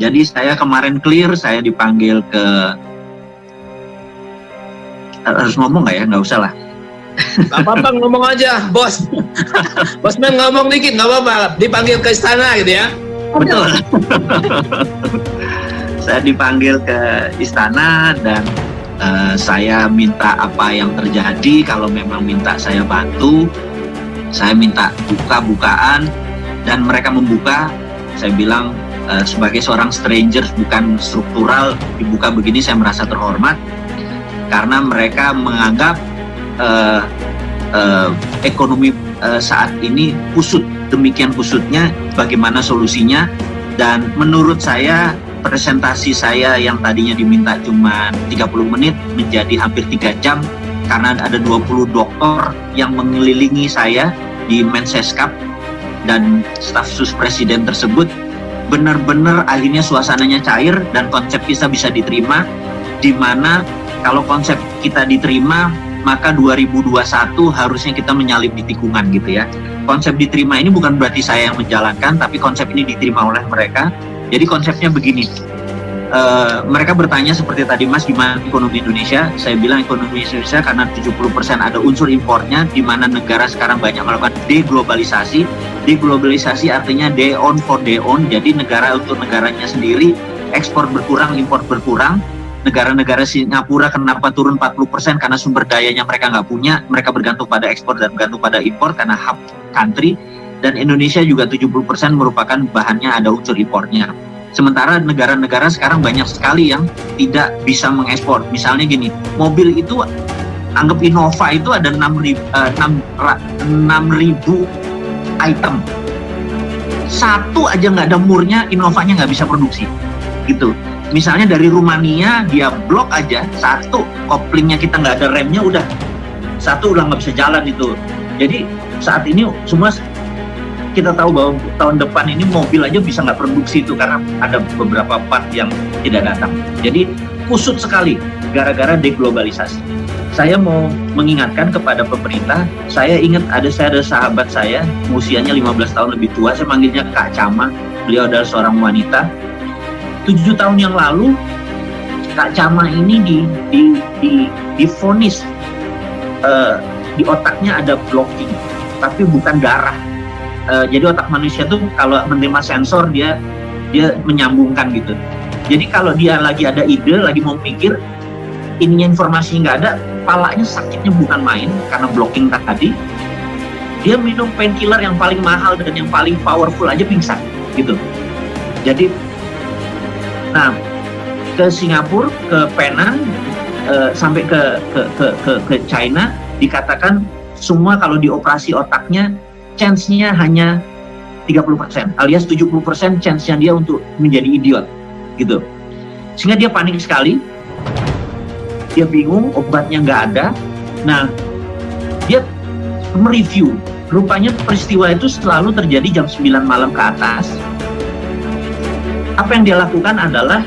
Jadi saya kemarin clear, saya dipanggil ke harus ngomong nggak ya? Nggak usah lah. Gak apa-apa ngomong aja, bos. Bosman ngomong dikit, nggak apa-apa. Dipanggil ke istana gitu ya. Betul. saya dipanggil ke istana dan uh, saya minta apa yang terjadi. Kalau memang minta saya bantu, saya minta buka-bukaan dan mereka membuka. Saya bilang uh, sebagai seorang stranger bukan struktural dibuka begini saya merasa terhormat. Karena mereka menganggap uh, uh, ekonomi uh, saat ini kusut. Demikian kusutnya bagaimana solusinya? Dan menurut saya presentasi saya yang tadinya diminta cuma 30 menit menjadi hampir 3 jam karena ada 20 dokter yang mengelilingi saya di Menseskap dan staf sus presiden tersebut benar-benar akhirnya suasananya cair dan konsep kita bisa diterima di mana kalau konsep kita diterima maka 2021 harusnya kita menyalip di tikungan gitu ya. Konsep diterima ini bukan berarti saya yang menjalankan tapi konsep ini diterima oleh mereka. Jadi konsepnya begini uh, mereka bertanya seperti tadi mas gimana ekonomi Indonesia saya bilang ekonomi Indonesia karena 70% ada unsur importnya di mana negara sekarang banyak melakukan deglobalisasi deglobalisasi artinya day on for day on jadi negara untuk negaranya sendiri ekspor berkurang import berkurang negara-negara Singapura kenapa turun 40% karena sumber dayanya mereka nggak punya, mereka bergantung pada ekspor dan bergantung pada impor karena hub country, dan Indonesia juga 70% merupakan bahannya ada unsur impornya. Sementara negara-negara sekarang banyak sekali yang tidak bisa mengekspor. Misalnya gini, mobil itu anggap Innova itu ada 6 ribu, uh, 6, ribu item. Satu aja nggak ada murnya, Innovanya nggak bisa produksi. Gitu misalnya dari Rumania dia blok aja satu koplingnya kita nggak ada remnya udah satu udah nggak bisa jalan itu jadi saat ini semua kita tahu bahwa tahun depan ini mobil aja bisa nggak produksi itu karena ada beberapa part yang tidak datang. Jadi kusut sekali gara-gara deglobalisasi. Saya mau mengingatkan kepada pemerintah saya ingat ada saya ada sahabat saya usianya 15 tahun lebih tua saya manggilnya Kak Cama. Beliau adalah seorang wanita. Tujuh tahun yang lalu Kak Cama ini di di di difonis uh, di otaknya ada blocking tapi bukan darah uh, jadi otak manusia tuh kalau menerima sensor dia dia menyambungkan gitu. Jadi kalau dia lagi ada ide lagi mau mikir ininya informasi nggak ada palanya sakitnya bukan main karena blocking tadi dia minum painkiller yang paling mahal dan yang paling powerful aja pingsan gitu. Jadi Nah, ke Singapura, ke Penang, uh, sampai ke, ke ke ke ke China dikatakan semua kalau dioperasi otaknya chance-nya hanya 30% alias 70% chance-nya dia untuk menjadi idiot gitu. Sehingga dia panik sekali. Dia bingung, obatnya nggak ada. Nah, dia mereview. Rupanya peristiwa itu selalu terjadi jam 9 malam ke atas apa yang dia lakukan adalah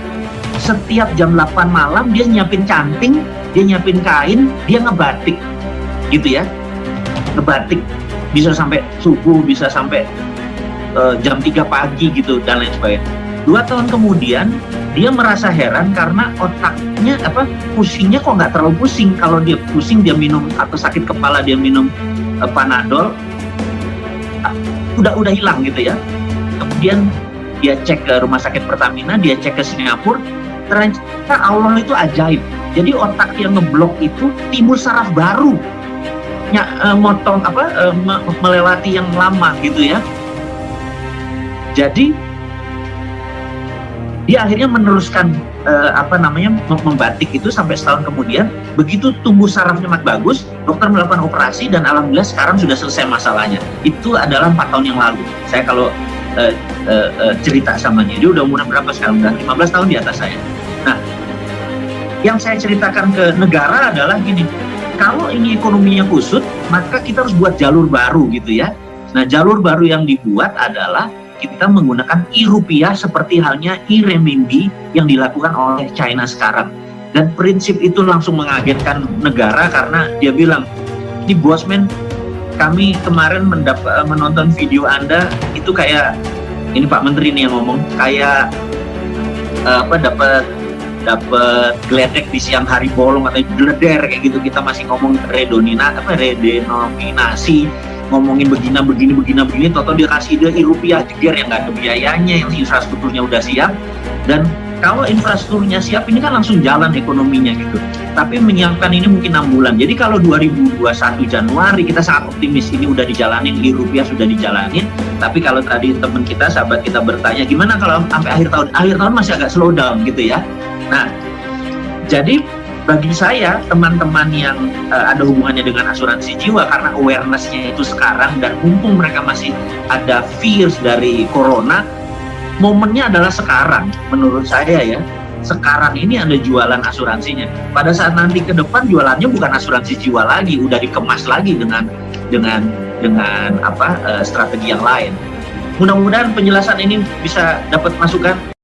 setiap jam 8 malam dia nyiapin canting, dia nyiapin kain, dia ngebatik gitu ya. Ngebatik bisa sampai subuh, bisa sampai uh, jam 3 pagi gitu dan lain sebagainya. Dua tahun kemudian dia merasa heran karena otaknya apa pusingnya kok nggak terlalu pusing kalau dia pusing dia minum atau sakit kepala dia minum uh, panadol udah udah hilang gitu ya kemudian dia cek ke rumah sakit Pertamina, dia cek ke Singapura, ternyata Allah itu ajaib. Jadi otak yang ngeblok itu timbul saraf baru, ya, e, motong apa, e, me, melewati yang lama gitu ya. Jadi dia akhirnya meneruskan e, apa namanya membatik itu sampai setahun kemudian. Begitu tumbuh sarafnya mat bagus, dokter melakukan operasi dan alhamdulillah sekarang sudah selesai masalahnya. Itu adalah empat tahun yang lalu. Saya kalau cerita sama dia. Dia udah umur berapa sekarang? Udah 15 tahun di atas saya. Nah, yang saya ceritakan ke negara adalah gini, kalau ini ekonominya kusut, maka kita harus buat jalur baru gitu ya. Nah, jalur baru yang dibuat adalah kita menggunakan e-rupiah seperti halnya e-renminbi yang dilakukan oleh China sekarang. Dan prinsip itu langsung mengagetkan negara karena dia bilang, ini bosman kami kemarin mendapat menonton video Anda itu kayak ini Pak Menteri nih yang ngomong kayak uh, apa dapat dapat geledek di siang hari bolong atau gleder kayak gitu. Kita masih ngomong redonina apa redenominasi ngomongin begini begini begini begini. Toto dia kasih dia rupiah jeger yang nggak ada biayanya yang infrastrukturnya udah siap. Dan kalau infrastrukturnya siap ini kan langsung jalan ekonominya gitu. Tapi menyiapkan ini mungkin enam bulan. Jadi kalau 2021 Januari kita sangat optimis. Ini udah dijalanin di rupiah sudah dijalanin. Tapi kalau tadi teman kita sahabat kita bertanya gimana kalau sampai akhir tahun? Akhir tahun masih agak slow down gitu ya nah jadi bagi saya teman-teman yang uh, ada hubungannya dengan asuransi jiwa karena awarenessnya itu sekarang dan mumpung mereka masih ada fears dari corona momennya adalah sekarang. Menurut saya ya sekarang ini ada jualan asuransinya. Pada saat nanti ke depan jualannya bukan asuransi jiwa lagi udah dikemas lagi dengan dengan dengan apa uh, strategi yang lain. Mudah-mudahan penjelasan ini bisa dapat masukan